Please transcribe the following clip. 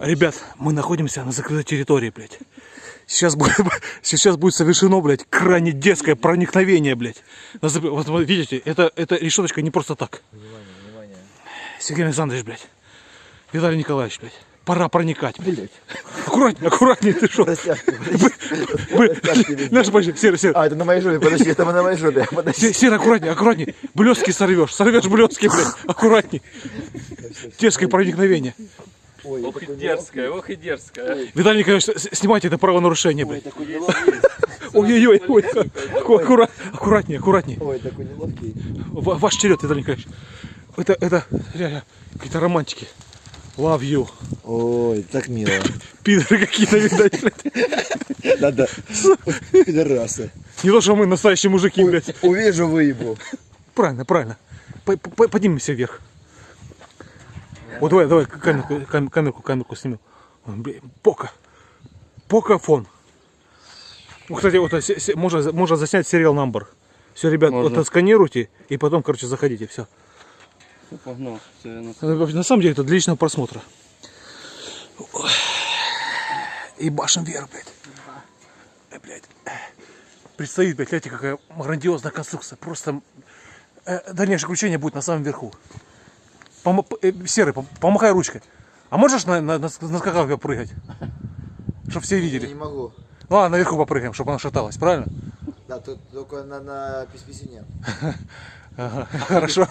Ребят, мы находимся на закрытой территории, блядь. Сейчас будет, сейчас будет совершено, блядь, крайне детское проникновение, блядь. Вот, видите, это, это решеточка не просто так. Внимание, внимание. Сергей Александрович, блядь. Виталий Николаевич, блядь. Пора проникать, блядь. Аккуратнее, аккуратнее, ты что? Наш почти, Серый, Серый. А, это на моей жопе, подожди, это на моей жопе. Подожди. Се- Серый, аккуратнее, аккуратнее. Блески сорвешь, сорвешь блески, блядь. Аккуратней. Дерзкое проникновение. Ой, Ох и дерзкая, ох и дерзкая. Виталий Николаевич, с- снимайте это правонарушение. Ой, такой неловкий. Ой-ой-ой, ой, аку- аккура- аккуратнее, аккуратнее. Ой, такой неловкий. Ваш черед, Виталий Николаевич. Это, это, реально, какие-то романтики. Love you. Ой, так мило. Пидоры какие-то, видать, блядь. Да-да. Пидорасы. Не то, что мы настоящие мужики, блядь. Увижу, выебу. Правильно, правильно. П- п- Поднимемся вверх. Вот давай, давай, камерку, кам- камерку, камерку снимем. Блин, Пока. Покафон. Ну, Кстати, вот се- можно, можно заснять сериал number. Все, ребят, Можно. вот сканируйте и потом, короче, заходите, все. Погнал. Все, я на- самом деле, это для личного просмотра. И башен вверх, блядь. Э, блядь. Э. Предстоит, блядь, гляньте, какая грандиозная конструкция. Просто э, дальнейшее включение будет на самом верху. Помо- п- э, Серый, пом- помахай ручкой. А можешь на, на, на, скакалке прыгать? Чтобы все Я не видели. могу. Ну ладно, наверху попрыгаем, чтобы она шаталась, правильно? Да, тут только на, на писписине. Ага, хорошо.